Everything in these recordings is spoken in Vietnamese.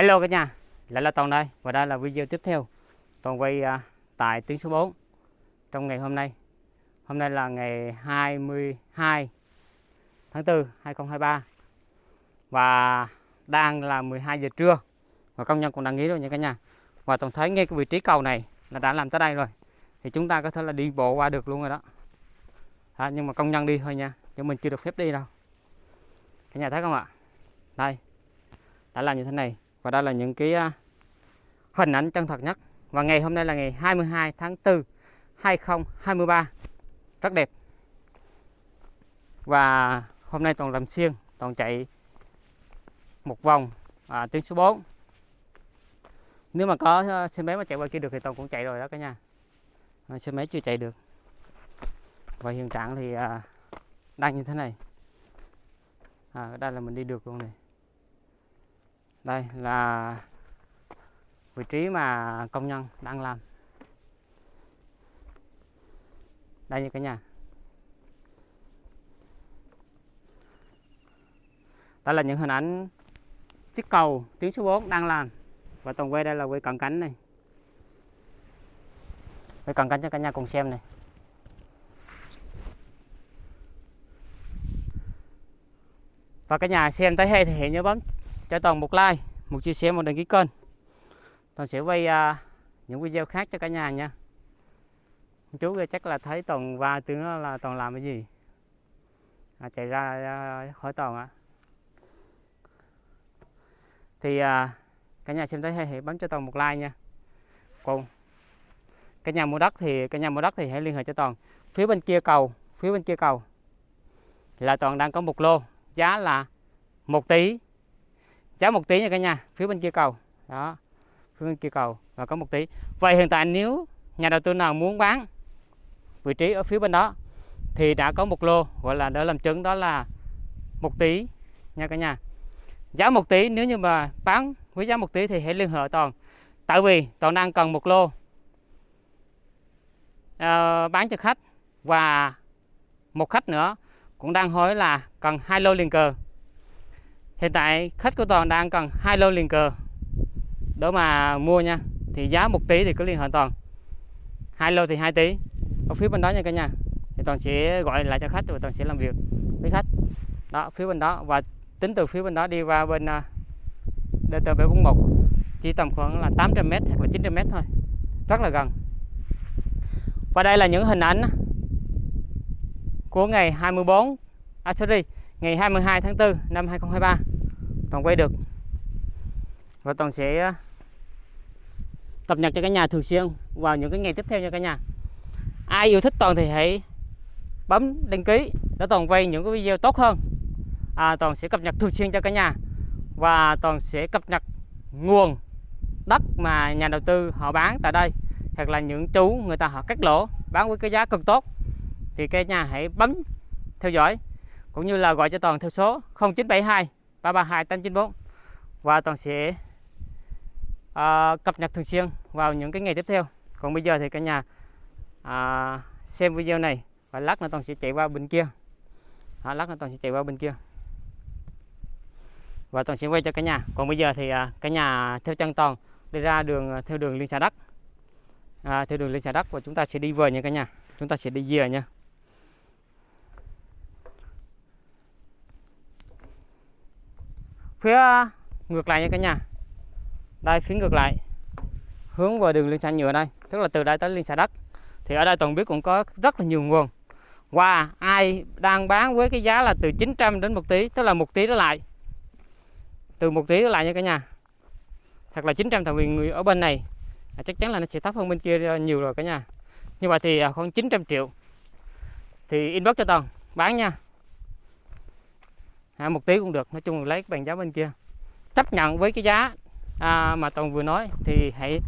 Hello cả nhà, lại là Toàn đây và đây là video tiếp theo. Toàn quay uh, tại tuyến số 4 trong ngày hôm nay. Hôm nay là ngày 22 tháng 4 2023 Và đang là 12 giờ trưa Và công nhân cũng đang nghỉ rồi nha cả nhà. Và Toàn thấy ngay cái vị trí cầu này là đã làm tới đây rồi Thì chúng ta có thể là đi bộ qua được luôn rồi đó. À, Nhưng mà công nhân đi thôi nha Chứ mình chưa được phép đi đâu. Cả nhà thấy không ạ? Đây Đã làm như thế này và đây là những cái à, hình ảnh chân thật nhất. Và ngày hôm nay là ngày 22 tháng 4 2023 rất đẹp. Và hôm nay toàn làm xuyên toàn chạy một vòng à, tuyến số 4 nếu mà có à, xe máy mà chạy qua kia được thì toàn cũng chạy rồi đó cả nhà. À, xe máy chưa chạy được. Và hiện trạng thì à, đang như thế này. À, đây là mình đi được luôn này đây là vị trí mà công nhân đang làm. Đây như cái nhà. Đây là những hình ảnh chiếc cầu tuyến số 4 đang làm. Và toàn quay đây là quay cận cảnh này. Quay cận cảnh cho cả nhà cùng xem này. Và cả nhà xem tới hay thì hãy nhớ bấm cho toàn một like một chia sẻ một đăng ký kênh. Toàn sẽ quay uh, những video khác cho cả nhà nha. Chú chắc là thấy toàn va tướng là toàn làm cái gì? À, chạy ra uh, khỏi toàn ạ. À. thì uh, cả nhà xem thấy hay hãy bấm cho toàn một like nha. Còn cả nhà mua đất thì cả nhà mua đất thì hãy liên hệ cho toàn. Phía bên kia cầu phía bên kia cầu. Là toàn đang có một lô giá là một tỷ giá một tí nha cả nhà phía bên kia cầu. Đó phía bên kia cầu và có một tí. Vậy hiện tại nếu nhà đầu tư nào muốn bán vị trí ở phía bên đó thì đã có một lô gọi là đã làm chứng đó là một tí nha cả nhà. Giá một tí nếu như mà bán với giá một tí thì hãy liên hệ toàn. Tại vì toàn đang cần một lô uh, bán cho khách và một khách nữa cũng đang hỏi là cần hai lô liền cờ hiện tại khách của toàn đang cần hai lô liền cờ. Đó mà mua nha thì giá một tí thì cứ liên hệ toàn. Hai lô thì hai tí. Ở phía bên đó nha cả nhà. Thì toàn sẽ gọi lại cho khách và toàn sẽ làm việc với khách. Đó phía bên đó và tính từ phía bên đó đi qua bên à, uh, DT741 chỉ tầm khoảng là 800m hoặc là 900m thôi. Rất là gần. Và đây là những hình ảnh à, của ngày 24 à sorry ngày 22 tháng 4 năm 2023 toàn quay được. Và toàn sẽ ờ, cập nhật cho cả nhà thường xuyên vào những cái ngày tiếp theo nha cả nhà. Ai yêu thích toàn thì hãy bấm đăng ký để toàn quay những cái video tốt hơn. À, toàn sẽ cập nhật thường xuyên cho cả nhà. Và toàn sẽ cập nhật nguồn đất mà nhà đầu tư họ bán tại đây hoặc là những chú người ta họ cắt lỗ bán với cái giá cực tốt. Thì cái nhà hãy bấm theo dõi cũng như là gọi cho toàn theo số 0972 332 894 và toàn sẽ uh, cập nhật thường xuyên vào những cái ngày tiếp theo. Còn bây giờ thì cả nhà uh, xem video này và lát nữa toàn sẽ chạy qua bên kia. À, lát nữa toàn sẽ chạy qua bên kia. Và toàn sẽ quay cho cả nhà. Còn bây giờ thì uh, cả nhà theo chân toàn đi ra đường theo đường liên xã đất à, theo đường liên xã đất à, và chúng ta sẽ đi về nha cả nhà. Chúng ta sẽ đi về nha. Phía, ngược lại nha cả nhà. Đây phía ngược lại. Hướng vào đường liên xã nhựa đây, tức là từ đây tới liên xã đất. Thì ở đây toàn biết cũng có rất là nhiều nguồn. Và ai đang bán với cái giá là từ 900 đến một tí, tức là một tí đó lại. Từ một tí đó lại nha cả nhà. Hoặc là 900 tại vì người ở bên này. À, chắc chắn là nó sẽ thấp hơn bên kia ờ, nhiều rồi cả nhà. Như vậy thì à, khoảng 900 triệu. Thì inbox cho toàn, bán nha à, một tí cũng được nói chung là lấy bằng giá bên kia. Chấp nhận với cái giá à, mà toàn vừa nói thì hãy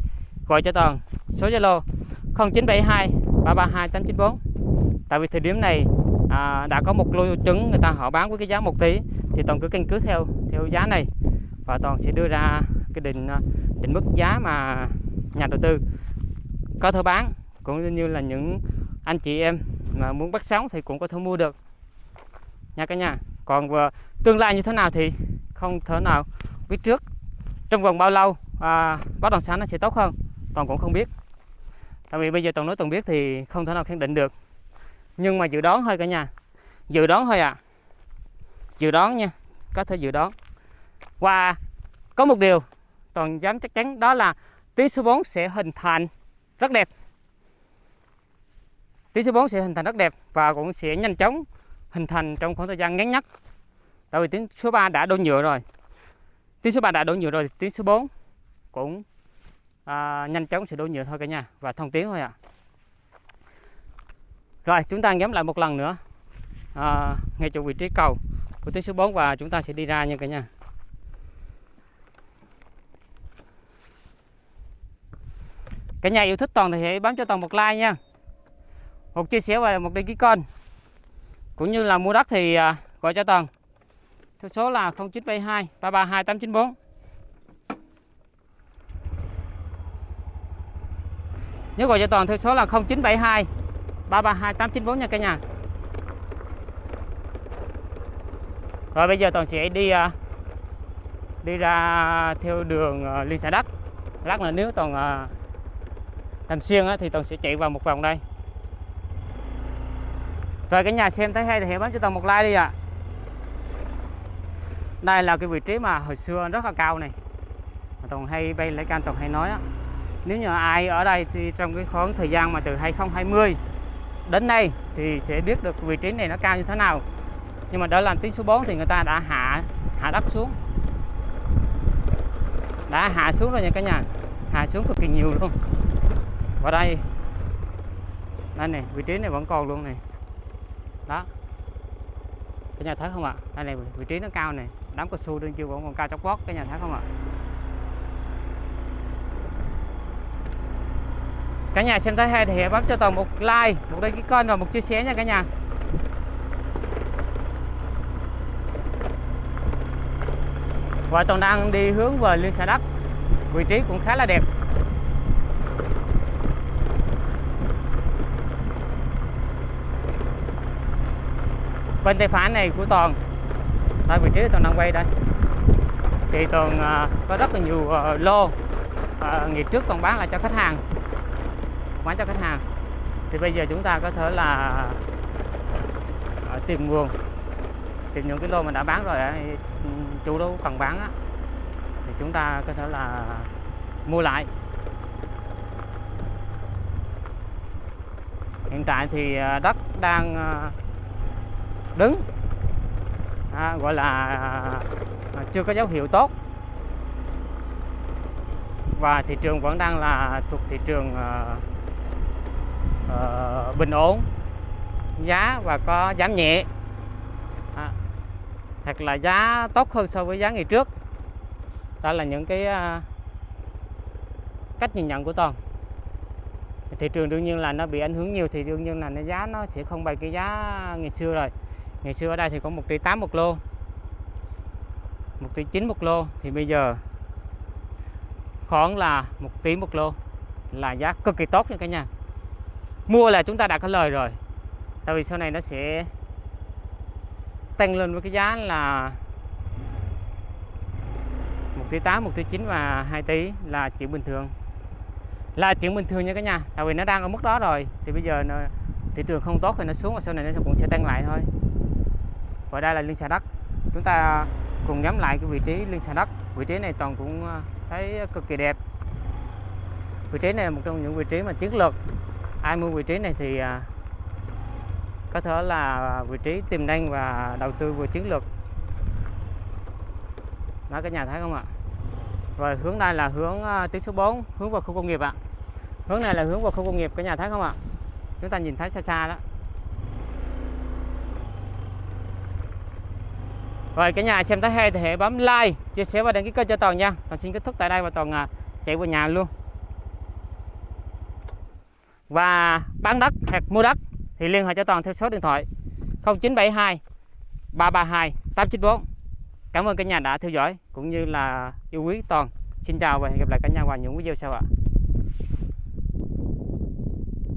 gọi cho toàn số zalo 0972 332 894 tại vì thời điểm này à, đã có một lô trứng người ta họ bán với cái giá một tí thì toàn cứ căn cứ theo theo giá này. Và toàn sẽ đưa ra cái định à, định mức giá mà nhà đầu tư có thể bán cũng như là những anh chị em mà muốn bắt sóng thì cũng có thể mua được. Nha cả nhà còn ờ, tương lai như thế nào thì không thể nào biết trước. Trong vòng bao lâu à, bất động sản nó sẽ tốt hơn? Toàn cũng không biết. Tại vì bây giờ toàn nói toàn biết thì không thể nào khẳng định được. Nhưng mà dự đoán thôi cả nhà. Dự đoán thôi à dự đoán nha. Có thể dự đoán. Và có một điều toàn dám chắc chắn đó là tí số 4 sẽ hình thành rất đẹp. Tí số 4 sẽ hình thành rất đẹp và cũng sẽ nhanh chóng hình thành trong khoảng thời gian ngắn nhất. Tại vì tiếng số 3 đã đổ nhựa rồi. Tiếng số 3 đã đổ nhựa rồi thì tiếng số 4 cũng à, nhanh chóng sẽ đổ nhựa thôi cả nhà và thông tiếng thôi ạ. À. rồi chúng ta ngắm lại một lần nữa. À, ngay chỗ vị trí cầu của tiếng số 4 và chúng ta sẽ đi ra nha cả nhà. Cả nhà yêu thích toàn thì hãy bấm cho toàn một like nha. Một chia sẻ và một đăng ký kênh cũng như là mua đất thì à, gọi cho Tần. Theo số là 0972 332 894 nếu gọi cho toàn theo số là 0972 332 894 nha cả nhà. Rồi bây giờ toàn sẽ đi à, đi ra theo đường à, liên xã đất. Lát nữa nếu toàn làm xuyên thì toàn sẽ chạy vào một vòng đây rồi cả nhà xem thấy hay thì hãy bấm cho toàn một like đi ạ. À. đây là cái vị trí mà hồi xưa rất là cao này. Mà toàn hay bay lấy can toàn hay nói á. Nếu như ai ở đây thì trong cái khoảng thời gian mà từ 2020 đến nay thì sẽ biết được vị trí này nó cao như thế nào. Nhưng mà đó làm tiếng số 4 thì người ta đã hạ hạ đất xuống. Đã hạ xuống rồi nha cả nhà. Hạ xuống cực kỳ nhiều luôn. Và đây. Đây này, vị trí này vẫn còn luôn này đó. Cái nhà thấy không ạ? Đây này, vị trí nó cao này. Đám cao su đương chưa vẫn còn cao chóc vót cái nhà thấy không ạ? Cả nhà xem thấy hay thì hãy bấm cho toàn một like, một đăng ký kênh và một chia sẻ nha cả nhà. Và toàn đang đi hướng về liên xã đất vị trí cũng khá là đẹp. Bên tay phải này của toàn. Tại vị trí toàn đang quay đây. Thì toàn uh, có rất là nhiều uh, lô. Uh, ngày trước toàn bán lại cho khách hàng. Bán cho khách hàng. Thì bây giờ chúng ta có thể là uh, tìm nguồn. Tìm những cái lô mình đã bán rồi uh, chủ đâu cần bán á. Thì chúng ta có thể là mua lại. Hiện tại thì đất đang đứng. À, gọi là à, chưa có dấu hiệu tốt. Và thị trường vẫn đang là thuộc thị trường à, à, bình ổn giá và có giảm nhẹ. À, thật là giá tốt hơn so với giá ngày trước. Đó là những cái à, cách nhìn nhận của toàn. Thị trường đương nhiên là nó bị ảnh hưởng nhiều thì đương nhiên là nó giá nó sẽ không bằng cái giá ngày xưa rồi ngày xưa ở đây thì có một tỷ tám một lô. Một tỷ chín một lô. Thì bây giờ khoảng là một tỷ một lô là giá cực kỳ tốt nha cả nhà. Mua là chúng ta đã có lời rồi. Tại vì sau này nó sẽ tăng lên với cái giá là một tỷ tám một tỷ chín và 2 tỷ là chuyện bình thường. Là chuyện bình thường nha cả nhà. Tại vì nó đang ở mức đó rồi. Thì bây giờ nó, thị trường không tốt thì nó xuống và sau này nó cũng sẽ tăng lại thôi và đây là liên xà đất chúng ta cùng ngắm lại cái vị trí liên xà đất vị trí này toàn cũng à, thấy cực kỳ đẹp. Vị trí này là một trong những vị trí mà chiến lược. Ai mua vị trí này thì à, có thể là vị trí tiềm năng và đầu tư vừa chiến lược. Đó cả nhà thấy không ạ? Rồi hướng đây là hướng à, tuyến số 4 hướng vào khu công nghiệp ạ. Hướng này là hướng vào khu công nghiệp cả nhà thấy không ạ? Chúng ta nhìn thấy xa xa đó. Rồi cả nhà xem thấy hay thì hãy bấm like, chia sẻ và đăng ký kênh cho Toàn nha. Toàn xin kết thúc tại đây và Toàn à, chạy vào nhà luôn. Và bán đất hoặc mua đất thì liên hệ cho Toàn theo số điện thoại 0972 332 894. Cảm ơn cả nhà đã theo dõi cũng như là yêu quý Toàn. Xin chào và hẹn gặp lại cả nhà vào những video sau ạ.